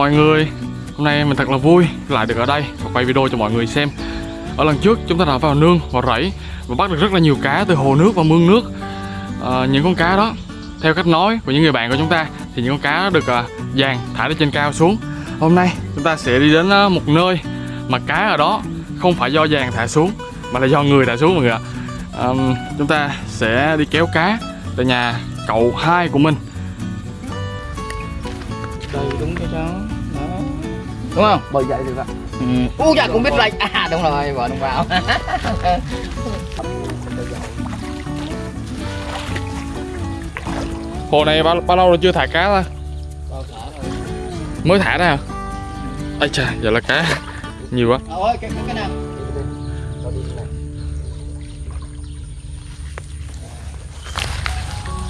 mọi người. Hôm nay mình thật là vui lại được ở đây và quay video cho mọi người xem. Ở lần trước chúng ta đã vào nương và rẫy Và bắt được rất là nhiều cá từ hồ nước và mương nước. À, Những con cá đó theo cách nói của những người bạn của chúng ta Thì những con cá được à, dàn thả lên trên cao xuống. Hôm nay chúng ta sẽ đi đến à, một nơi mà cá ở đó không phải do dàn thả xuống Mà là do người thả xuống mọi người ạ. À, Chúng ta sẽ đi kéo cá tại nhà cậu hai của mình. Đây đúng cái cháu đó đúng không? Bởi vậy được ạ ừ. u dạ cũng biết lệnh à đúng rồi vợ đồng vào. Hồ này bao, bao lâu rồi chưa thả cá ta? Mới thả ra hả? Ây chà, giờ là cá. Nhiều quá. Ơi cái cái nào?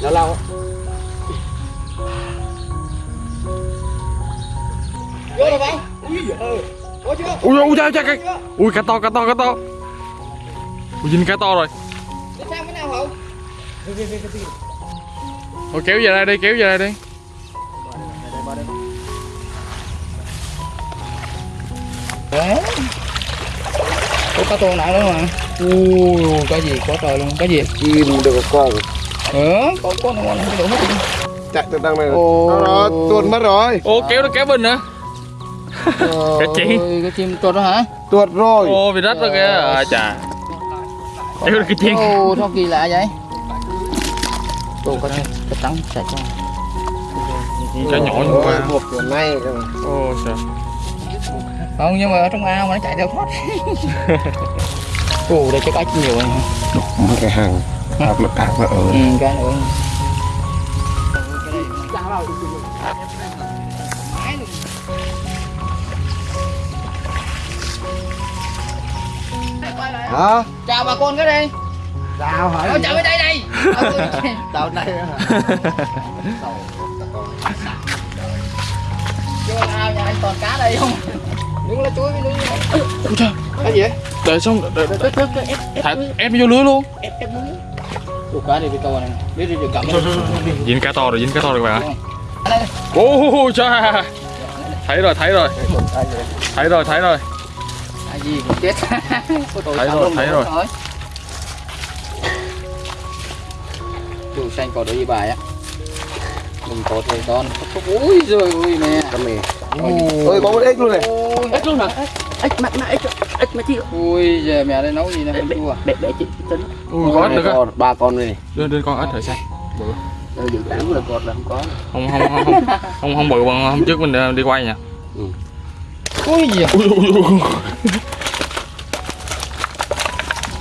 Nó lâu. Vô rồi bạn ui có Ui cha cái Ui cá to cá to cá to. Ui dính cá to rồi. Thôi kéo về đây đi kéo về đây đi. Có cá to nặng nữa mà ui cái gì có trời luôn cái gì? Chim được con ừ có có nó ngon cái đủ hết. Chạy từ đằng này. Ồ. nó tuột mất rồi. Ô kéo được kéo bình hả? Cái chi? Cái chim tuột đó hả? Tuột rồi. Ô bị rách rồi kìa. À chà. Được cái chiên Ồ, sao kỳ lạ vậy? Ồ, có cái cái trắng sạch ra Cá nhỏ như qua hộp kiểu này Ô trời Không, nhưng mà ở trong ao mà nó chạy theo thoát Ồ, đây cái cách nhiều rồi cái hàng hộp nó càng nó ở Ừ, cái nữa hả? Chào bà con cái đi sao hả? Ờ, chào bên đây đây. Đào đây. Vô ao nhà anh toàn cá đây không? Đứng lá chuối với núi Ôi trời. Cái gì? Để xong để, để, để, Thả ép vô lưới luôn. Ủa cá này bị câu này. Đi đi đi cầm Dính cá to rồi dính cá to rồi các bạn Đây. Ô cha Thấy rồi thấy rồi. Thấy rồi thấy rồi gì cũng chết. Thấy rồi, thấy rồi. Chủ xanh có đôi bài á. Mình có thể con Ui giời ơi mẹ. Con mì. Ôi có một ếch luôn này. Ôi, Ếch luôn hả? Ếch mà mà ếch ếch mà chị Ui giờ mẹ đây nấu gì nè không chua. bẻ bẻ chị tính. Ui có ếch được con ba con này Đưa đưa con ếch thử xem. Ờ, dự tám là con là không có. Không không không không. Không không bự bằng hôm trước mình ờ, đi quay nha. Ui ui, ui, ui, ui.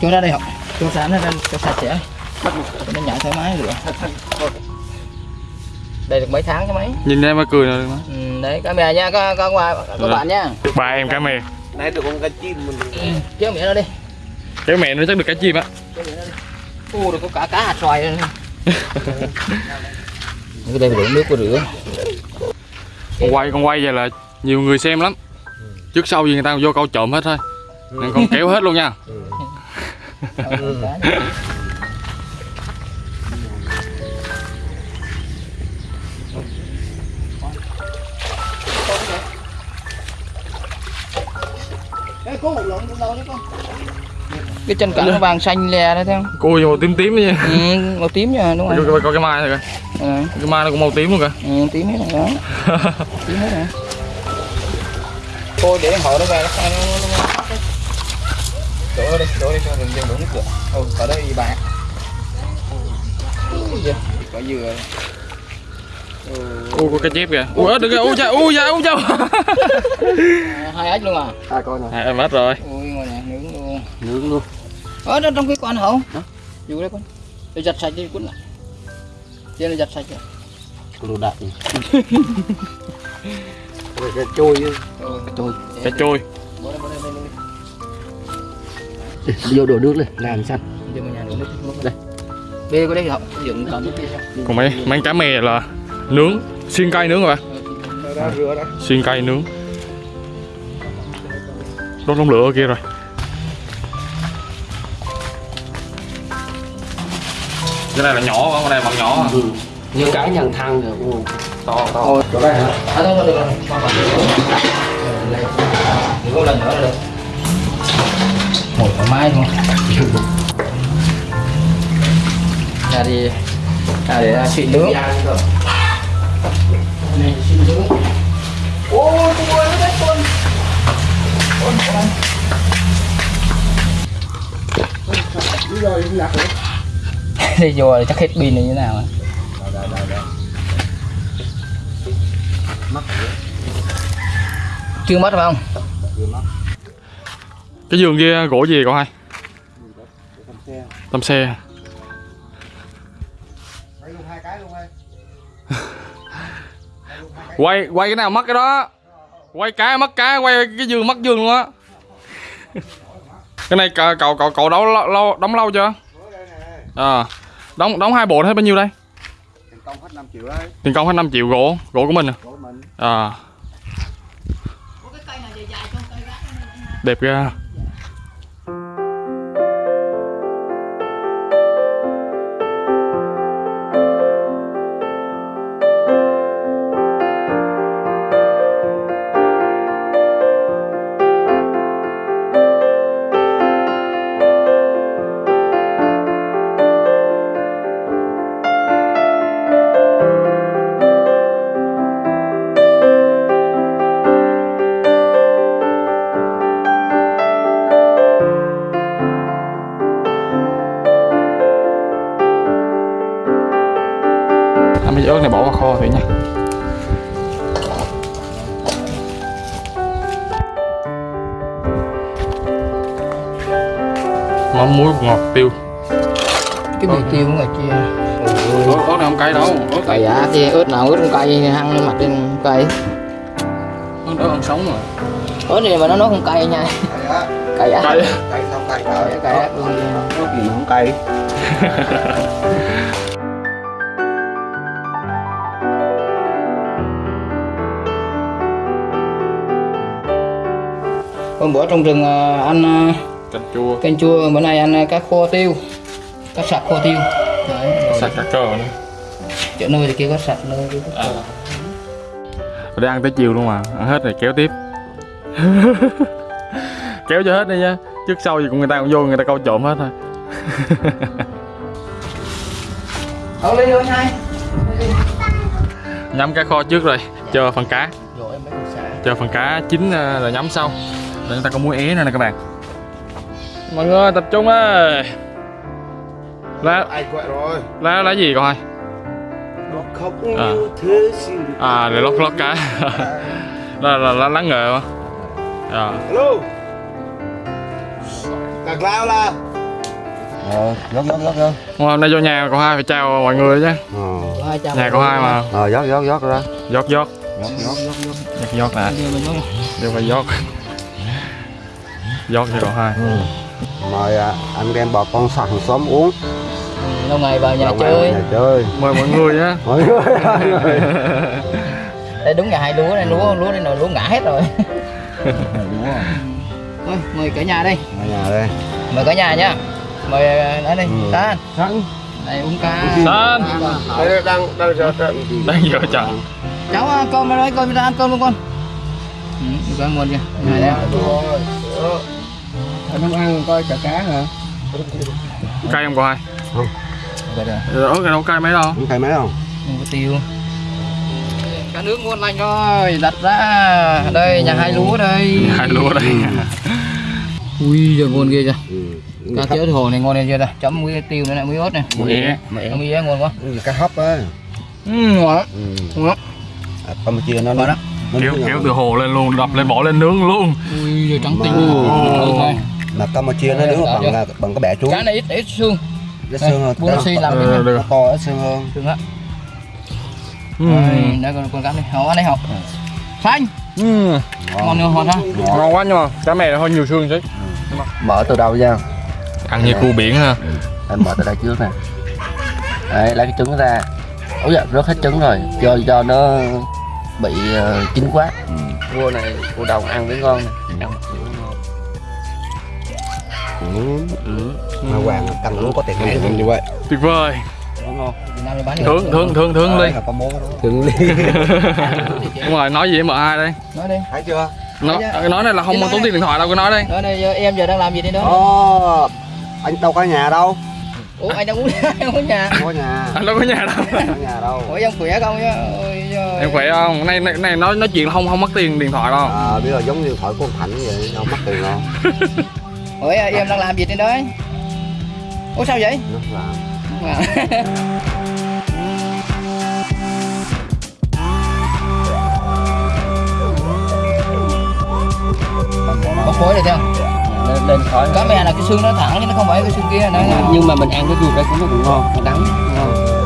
Cho ra đây học. Cho sẵn ra cho sạch sẽ. Cho nó nhảy thoải mái được. Đây được mấy tháng chứ mấy? Nhìn em mà cười rồi mà. ừ, Đấy cá mè nha các, các, các, các bạn nha ba em cá mè nãy được con cá chim mình ừ, Kéo mẹ nó đi. Cái mẹ nó chắc được cá chim á. Ô được có cả cá hạt xoài nữa. Cái đây đổ nước qua rửa. Con quay con quay vậy là nhiều người xem lắm. Trước sau gì người ta vô câu trộm hết thôi. Nên con kéo hết luôn nha cái chân cẳng nó vàng xanh lè đấy thấy không? Cô màu tím tím nha. Ừ, màu tím nha đúng rồi. coi, coi cái mai này kìa ừ, cái mai nó cũng màu tím luôn kìa. Ừ, tím hết rồi đó. Tím hết rồi. Thôi để họ nó về nó nó nó đổ đi đổ đi cho đừng đừng đổ nước cửa. Ừ ở đây giời, có dừa. Ui có cái chép kìa. Ui được kìa. Ui cha ui cha ui cha À, hai ếch luôn à? Hai con này à, em hết rồi. Ui ngồi nè nướng luôn. Nướng luôn. Ở trong cái con hậu dù đấy con. Để giặt sạch đi cuốn lại. Trên là giặt sạch rồi đồ đạc rồi cái trôi chứ. Trôi cá trôi bỏ đây bỏ đây bỏ đây vô đổ nước lên làm xanh đưa vào nhà nước nước đây. Bê có đây họ dựng cho còn mấy mấy cá mè là nướng xiên cây nướng rồi bạn đã xiên cây nướng. Đốt đống lửa ở kia rồi. Cái này là nhỏ con này bằng nhỏ à? như cái nhằng thang rồi to to. Chỗ đây hả? À thôi thôi được rồi. Ừ, có lần nữa là được ngồi thoải mái luôn nhà thì nhà để xịn nướng này xịn nướng ô tôi ơi nó con. Con con đây rồi chắc hết pin này như thế nào à? chưa mất phải không cái giường kia gỗ gì cậu hai? Tầm xe. Quay quay cái nào mất cái đó. Quay cái mất cái quay cái giường mất giường luôn á. Cái này cậu cậu cậu, đóng lâu, đóng lâu chưa? À đóng đóng hai bộ hết bao nhiêu đây? Tiền công hết 5 triệu đấy. tiền công hết 5 triệu gỗ gỗ của mình à? Của mình. à đẹp ra mắm muối ngọt tiêu. Cái bì tiêu của người kia. Ớt ớt này không cay đâu. Ớt cay á thì ớt nào ớt không cay hăng lên mặt lên cay. Ớt ớt ăn sống mà ớt này mà nó nói không cay nha. Cay á. cay á. Cay không cay cay cay. Có gì mà không cay. hôm bữa trong rừng à, ăn à, canh chua. Canh chua bữa nay ăn à, cá kho tiêu. Cá sặc kho tiêu. Đấy sạch cả cờ nữa chỗ nơi thì kia có sạch nơi kia có à. Ở đây ăn tới chiều luôn mà ăn hết rồi kéo tiếp. Kéo cho hết đi nha trước sau gì cũng người ta cũng vô người ta câu trộm hết thôi. Đâu lên rồi hai. Nhắm cá kho trước rồi chờ phần cá. Chờ phần cá chín ờ, rồi nhắm sau. Để người ta có muối é nữa nè các bạn mọi người tập trung ơi lá Ai quậy rồi. lá lá gì con hai Nó khóc À. như thế xin à để lót lót cá là là lá lá ngờ mà à. Hello. Cạc lao là. Ờ, dốc dốc dốc dốc. hôm nay vô nhà cậu hai phải chào mọi người chứ Ờ. Trăm nhà cậu hai mà Ờ, dốc dốc dốc ra. giót giót dốc dốc. giót giót nè Đưa phải giót giót cho cậu hai Mời à, anh em bà con sẵn xóm uống. lâu ngày vào nhà Đồng chơi Nhà chơi. mời mọi người nhé Mọi người. mọi người. đây đúng nhà hai lúa này lúa lúa đây nồi lúa ngã hết rồi thôi mời cả nhà đây Ở nhà đây. mời cả nhà nhá mời ở đây Ừ. San Sẵn. đây uống ca San. Đây đang đang giờ trận. đang giờ chọn cháu ăn cơm ở đây cơm ra ăn cơm luôn con ừ, ăn nguồn kìa này đây Anh không ăn coi chả cá hả? cay không Vậy rồi, ớt này đâu cay mấy đâu? Không cay mấy không? không có tiêu. Cá nước ngon lành rồi đặt ra. Đây nhà hai lúa đây. Hai lúa đây. Ui giờ ngon ghê chưa? Ừ. cá chứa hồ này ngon lên chưa đây chấm muối tiêu nữa này muối ớt này muối é muối muối é ngon quá. Cá hấp á. ừ, ngon lắm. Ừ. ngon lắm. À, Campuchia nó ngon nó kéo kéo từ hồ lên luôn đập lên bỏ lên nướng luôn. Ui giờ trắng tinh Mà- Ừ, Campuchia nó nướng bằng là bằng cái bẻ chuối. Cá này ít ít xương. Ít xương hơn. Buông xi làm cái nó to ít xương hơn. Xương á. Ừ. Đây, đây con con cá này họ ăn đây họ xanh Ừ. ngon nữa ngon ha. Ngon. Quá nhưng mà cá mè nó hơi nhiều xương chứ. Mở từ đầu ra. Ăn như cua biển ha. Anh mở từ đây trước nè. Đấy lấy cái trứng ra. Ôi dạ rớt hết trứng rồi. Do do nó bị ờ, chín quá. Cua này cua đồng ăn mới ngon nè. Ăn ừ. Mà Hoàng cần luôn có tiền lẻ như vậy. Tuyệt vời. Thương thương thương thương ly có thường đi. Đúng rồi nói gì em ai đây? Nói đi. Thấy chưa? Nó nói này là không tốn đi. tiền điện thoại đâu có nói đây nói đi giờ em giờ đang làm gì đi đó? Ồ, anh đâu có nhà đâu. Ủa anh đang uống đang uống nhà. Không có nhà. Anh đâu có nhà đâu. Không có nhà đâu. Ủa em khỏe không chứ em khỏe không? Này này, này nói nói chuyện không không mất tiền điện thoại đâu. À, bây giờ giống như thoại của ông Thành vậy đâu mất tiền đâu ủa em đang làm gì trên đấy ủa sao vậy? Nó làm. Bốc khối này theo lên, lên khói. Cá mè là cái xương nó thẳng chứ nó không phải cái xương kia nữa nhưng mà mình ăn cái ruột đây cũng nó cũng ngon nó đắng ngon